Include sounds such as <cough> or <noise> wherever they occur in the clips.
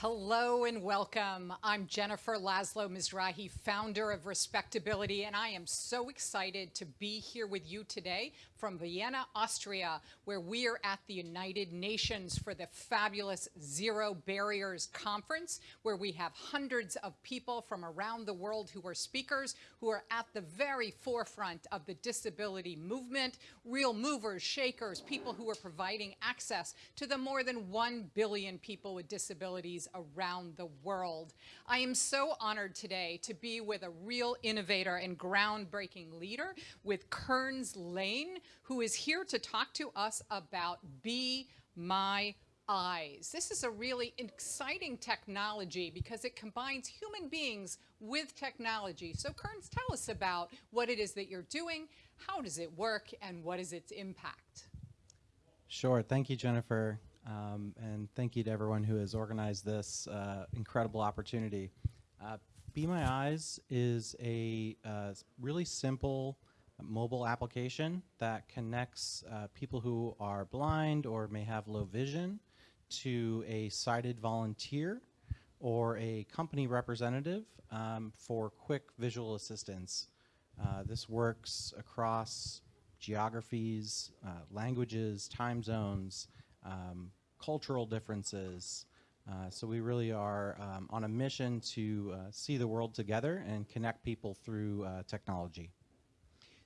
Hello and welcome. I'm Jennifer Laszlo Mizrahi, founder of Respectability, and I am so excited to be here with you today from Vienna, Austria, where we are at the United Nations for the fabulous Zero Barriers Conference, where we have hundreds of people from around the world who are speakers, who are at the very forefront of the disability movement, real movers, shakers, people who are providing access to the more than 1 billion people with disabilities around the world. I am so honored today to be with a real innovator and groundbreaking leader with Kearns Lane, who is here to talk to us about Be My eyes. This is a really exciting technology because it combines human beings with technology. So Kearns, tell us about what it is that you're doing, how does it work, and what is its impact? Sure. Thank you, Jennifer. Um, and thank you to everyone who has organized this uh, incredible opportunity. Uh, Be My Eyes is a uh, really simple mobile application that connects uh, people who are blind or may have low vision to a sighted volunteer or a company representative um, for quick visual assistance. Uh, this works across geographies, uh, languages, time zones, um, cultural differences. Uh, so we really are um, on a mission to uh, see the world together and connect people through uh, technology.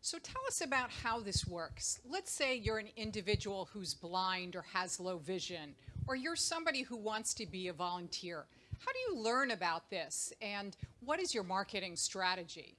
So tell us about how this works. Let's say you're an individual who's blind or has low vision, or you're somebody who wants to be a volunteer. How do you learn about this, and what is your marketing strategy?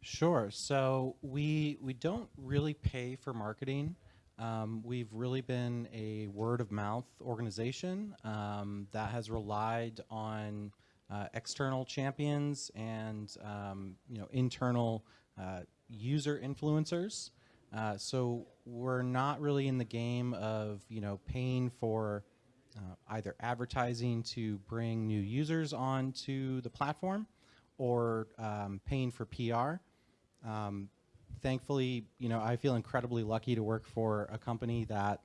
Sure. So we we don't really pay for marketing. Um, we've really been a word of mouth organization um, that has relied on uh, external champions and um, you know internal uh, user influencers. Uh, so we're not really in the game of you know paying for uh, either advertising to bring new users onto the platform or um, paying for PR. Um, thankfully, you know, I feel incredibly lucky to work for a company that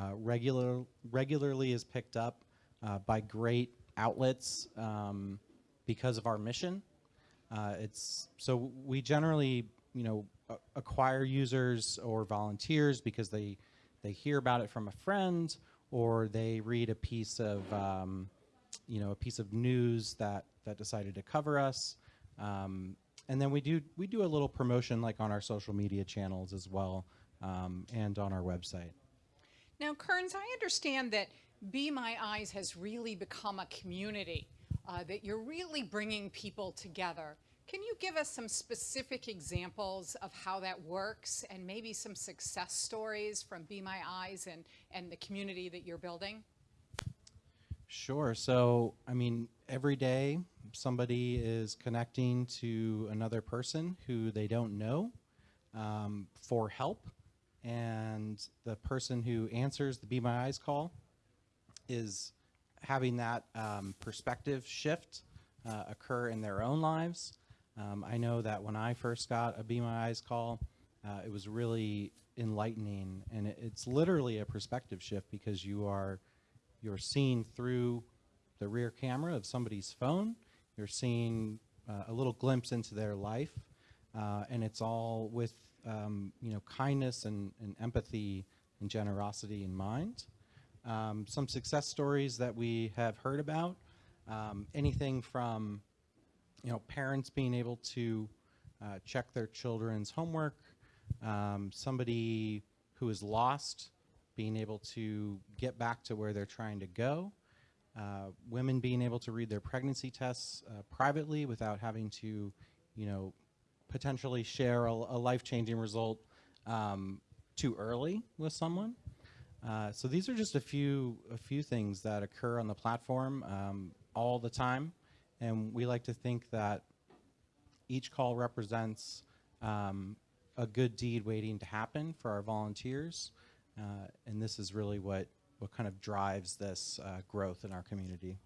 uh, regular, regularly is picked up uh, by great outlets um, because of our mission. Uh, it's so we generally, you know, acquire users or volunteers because they they hear about it from a friend or they read a piece of um, you know a piece of news that that decided to cover us. Um, and then we do we do a little promotion like on our social media channels as well um, and on our website. Now, Kearns, I understand that Be My Eyes has really become a community, uh, that you're really bringing people together. Can you give us some specific examples of how that works and maybe some success stories from Be My Eyes and, and the community that you're building? Sure. So, I mean, every day somebody is connecting to another person who they don't know um, for help. And the person who answers the Be My Eyes call is having that um, perspective shift uh, occur in their own lives. Um, I know that when I first got a Be My Eyes call, uh, it was really enlightening. And it, it's literally a perspective shift because you are you're seeing through the rear camera of somebody's phone. You're seeing uh, a little glimpse into their life, uh, and it's all with um, you know kindness and, and, empathy and generosity in mind. Um, some success stories that we have heard about, um, anything from you know parents being able to uh, check their children's homework, um, somebody who is lost being able to get back to where they're trying to go, uh, women being able to read their pregnancy tests uh, privately without having to, you know, potentially share a, a life-changing result um, too early with someone. Uh, so these are just a few a few things that occur on the platform um, all the time, and we like to think that each call represents um, a good deed waiting to happen for our volunteers. Uh, and this is really what, what kind of drives this uh, growth in our community.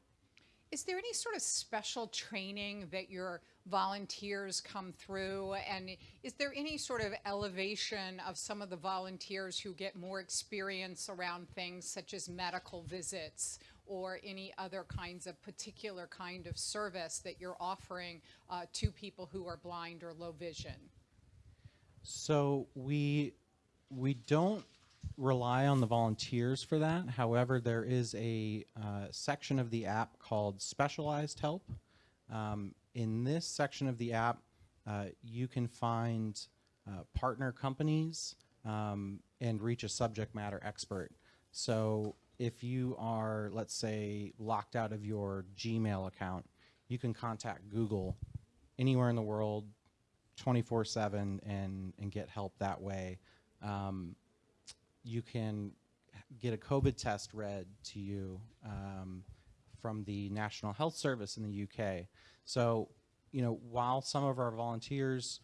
Is there any sort of special training that your volunteers come through? And is there any sort of elevation of some of the volunteers who get more experience around things such as medical visits or any other kinds of particular kind of service that you're offering uh, to people who are blind or low vision? So we we don't rely on the volunteers for that. However, there is a uh, section of the app called Specialized Help. Um, in this section of the app, uh, you can find uh, partner companies um, and reach a subject matter expert. So if you are, let's say, locked out of your Gmail account, you can contact Google anywhere in the world 24 7 and, and get help that way. Um, you can get a COVID test read to you um, from the National Health Service in the UK. So, you know, while some of our volunteers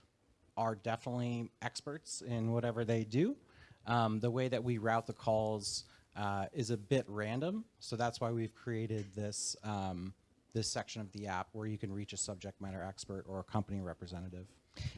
are definitely experts in whatever they do, um, the way that we route the calls uh, is a bit random. So that's why we've created this um, this section of the app where you can reach a subject matter expert or a company representative.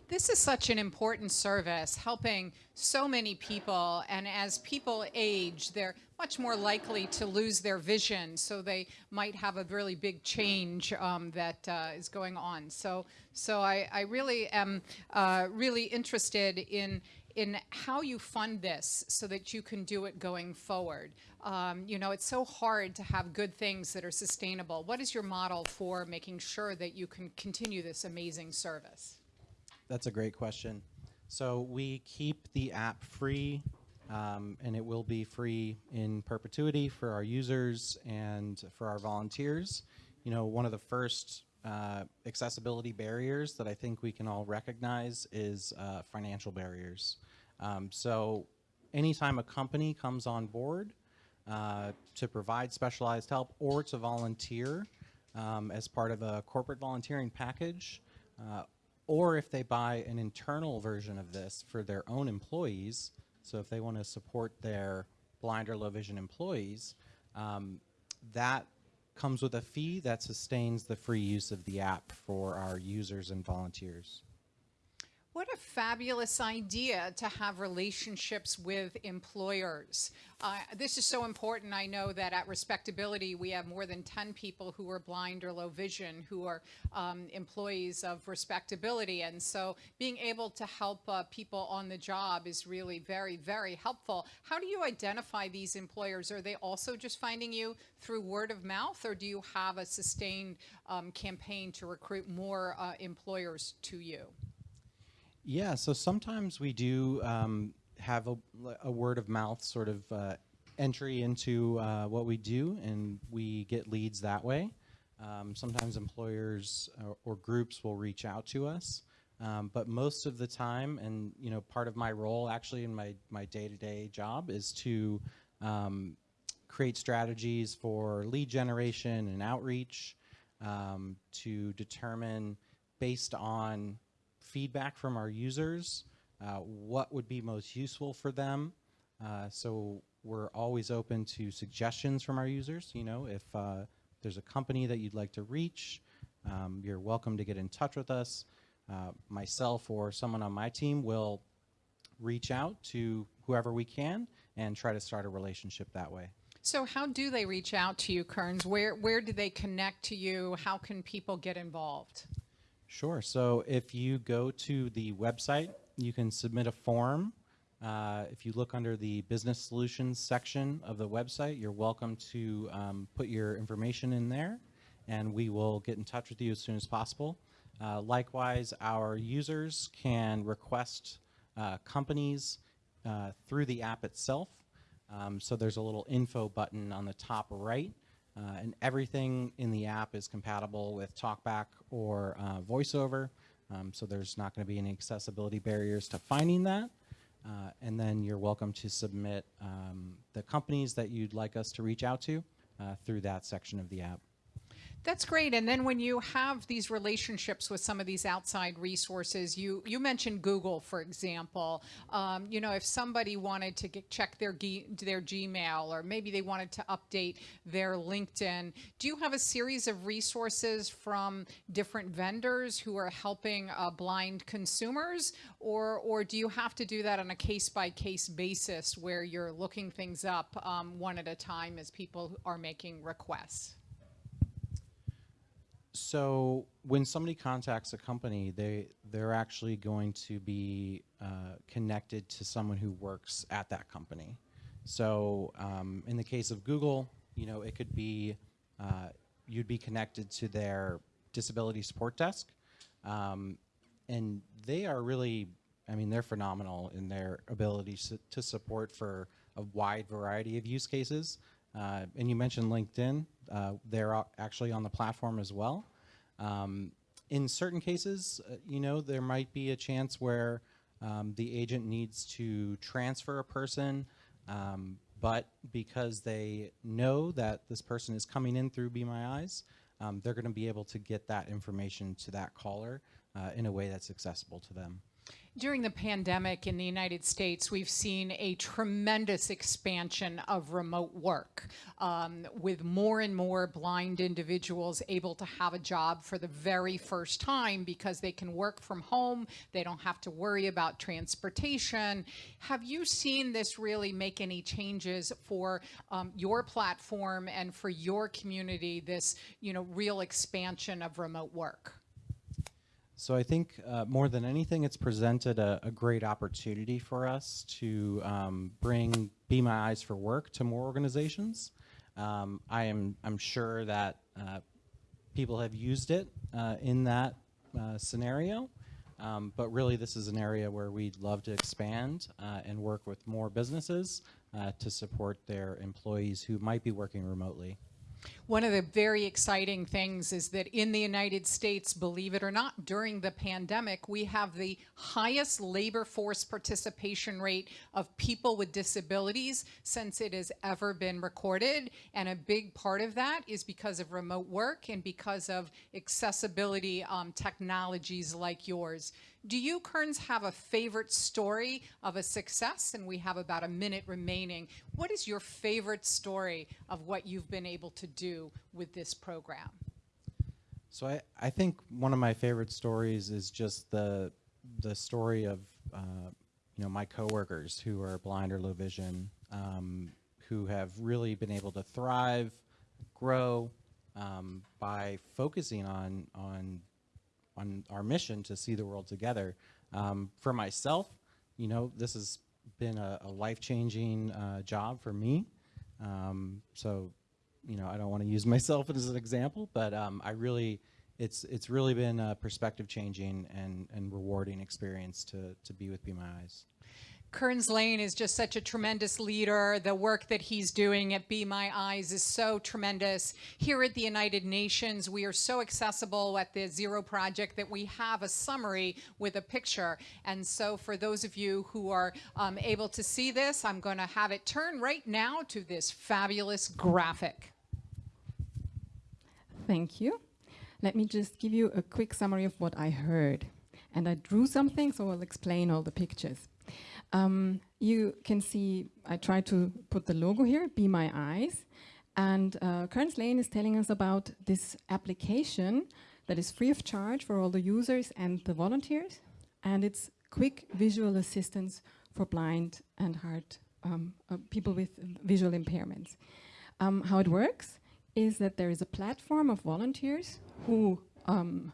This is such an important service, helping so many people. And as people age, they're much more likely to lose their vision. So they might have a really big change um, that uh, is going on. So, so I, I really am uh, really interested in in how you fund this so that you can do it going forward. Um, you know, it's so hard to have good things that are sustainable. What is your model for making sure that you can continue this amazing service? That's a great question. So we keep the app free, um, and it will be free in perpetuity for our users and for our volunteers. You know, one of the first uh, accessibility barriers that I think we can all recognize is uh, financial barriers. Um, so anytime a company comes on board uh, to provide specialized help or to volunteer um, as part of a corporate volunteering package, uh, or if they buy an internal version of this for their own employees, so if they want to support their blind or low vision employees, um, that comes with a fee that sustains the free use of the app for our users and volunteers. What a fabulous idea to have relationships with employers. Uh, this is so important. I know that at Respectability, we have more than 10 people who are blind or low vision who are um, employees of Respectability. And so being able to help uh, people on the job is really very, very helpful. How do you identify these employers? Are they also just finding you through word of mouth, or do you have a sustained um, campaign to recruit more uh, employers to you? Yeah, so sometimes we do um, have a, a, word of mouth sort of uh, entry into uh, what we do, and we get leads that way. Um, sometimes employers or, or, groups will reach out to us, um, but most of the time, and you know, part of my role actually in my my day-to-day job is to um, create strategies for lead generation and outreach um, to determine based on feedback from our users, uh, what would be most useful for them. Uh, so we're always open to suggestions from our users. You know, if uh, there's a company that you'd like to reach, um, you're welcome to get in touch with us. Uh, myself or someone on my team will reach out to whoever we can and try to start a relationship that way. So how do they reach out to you, Kearns? Where, where do they connect to you? How can people get involved? Sure. So if you go to the website, you can submit a form. Uh, if you look under the business solutions section of the website, you're welcome to um, put your information in there and we will get in touch with you as soon as possible. Uh, likewise, our users can request uh, companies uh, through the app itself. Um, so there's a little info button on the top right uh, and everything in the app is compatible with TalkBack or uh, VoiceOver, um, so there's not going to be any accessibility barriers to finding that. Uh, and then you're welcome to submit um, the companies that you'd like us to reach out to uh, through that section of the app. That's great. And then when you have these relationships with some of these outside resources, you, you mentioned Google, for example. Um, you know, if somebody wanted to get, check their, their Gmail or maybe they wanted to update their LinkedIn, do you have a series of resources from different vendors who are helping uh, blind consumers? Or, or do you have to do that on a case by case basis where you're looking things up um, one at a time as people are making requests? So when somebody contacts a company, they they're actually going to be uh, connected to someone who works at that company. So um, in the case of Google, you know, it could be uh, you'd be connected to their disability support desk, um, and they are really, I mean, they're phenomenal in their ability to support for a wide variety of use cases. Uh, and you mentioned LinkedIn. Uh, they're actually on the platform as well. Um, in certain cases, uh, you know, there might be a chance where um, the agent needs to transfer a person, um, but because they know that this person is coming in through Be My Eyes, um, they're going to be able to get that information to that caller uh, in a way that's accessible to them. During the pandemic in the United States, we've seen a tremendous expansion of remote work, um, with more and more blind individuals able to have a job for the very first time because they can work from home, they don't have to worry about transportation. Have you seen this really make any changes for um, your platform and for your community, this you know, real expansion of remote work? So I think uh, more than anything, it's presented a, a great opportunity for us to um, bring Be My Eyes for Work to more organizations. Um, I am I'm sure that uh, people have used it uh, in that uh, scenario, um, but really this is an area where we'd love to expand uh, and work with more businesses uh, to support their employees who might be working remotely. One of the very exciting things is that in the United States, believe it or not, during the pandemic, we have the highest labor force participation rate of people with disabilities since it has ever been recorded. And a big part of that is because of remote work and because of accessibility um, technologies like yours. Do you, Kearns, have a favorite story of a success? And we have about a minute remaining. What is your favorite story of what you've been able to do with this program? So I, I think one of my favorite stories is just the the story of uh, you know my coworkers who are blind or low vision, um, who have really been able to thrive, grow um, by focusing on on on our mission to see the world together. Um, for myself, you know, this has been a, a life-changing uh, job for me. Um, so, you know, I don't want to use <laughs> myself as an example, but um, I really, it's it's really been a perspective-changing and and rewarding experience to to be with Be My Eyes. Kearns Lane is just such a tremendous leader. The work that he's doing at Be My Eyes is so tremendous. Here at the United Nations, we are so accessible at the Zero Project that we have a summary with a picture. And so for those of you who are um, able to see this, I'm going to have it turn right now to this fabulous graphic. Thank you. Let me just give you a quick summary of what I heard. And I drew something, so I'll explain all the pictures. Um, you can see, I tried to put the logo here, Be My Eyes. And uh, Kearns Lane is telling us about this application that is free of charge for all the users and the volunteers. And it's quick visual assistance for blind and hard um, uh, people with visual impairments. Um, how it works is that there is a platform of volunteers who um,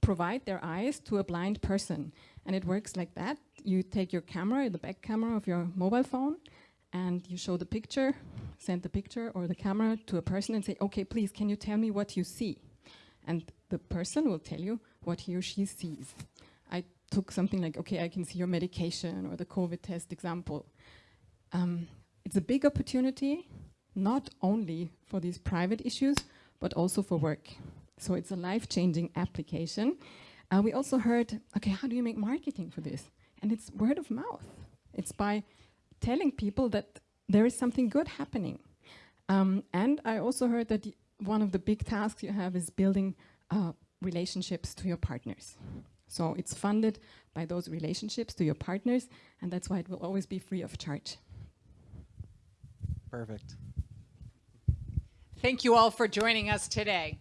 provide their eyes to a blind person. And it works like that. You take your camera, the back camera of your mobile phone, and you show the picture, send the picture or the camera to a person and say, okay, please, can you tell me what you see? And the person will tell you what he or she sees. I took something like, okay, I can see your medication or the COVID test example. Um, it's a big opportunity, not only for these private issues, but also for work. So it's a life-changing application. Uh, we also heard, okay, how do you make marketing for this? And it's word of mouth. It's by telling people that there is something good happening. Um, and I also heard that one of the big tasks you have is building uh, relationships to your partners. So it's funded by those relationships to your partners, and that's why it will always be free of charge. Perfect. Thank you all for joining us today.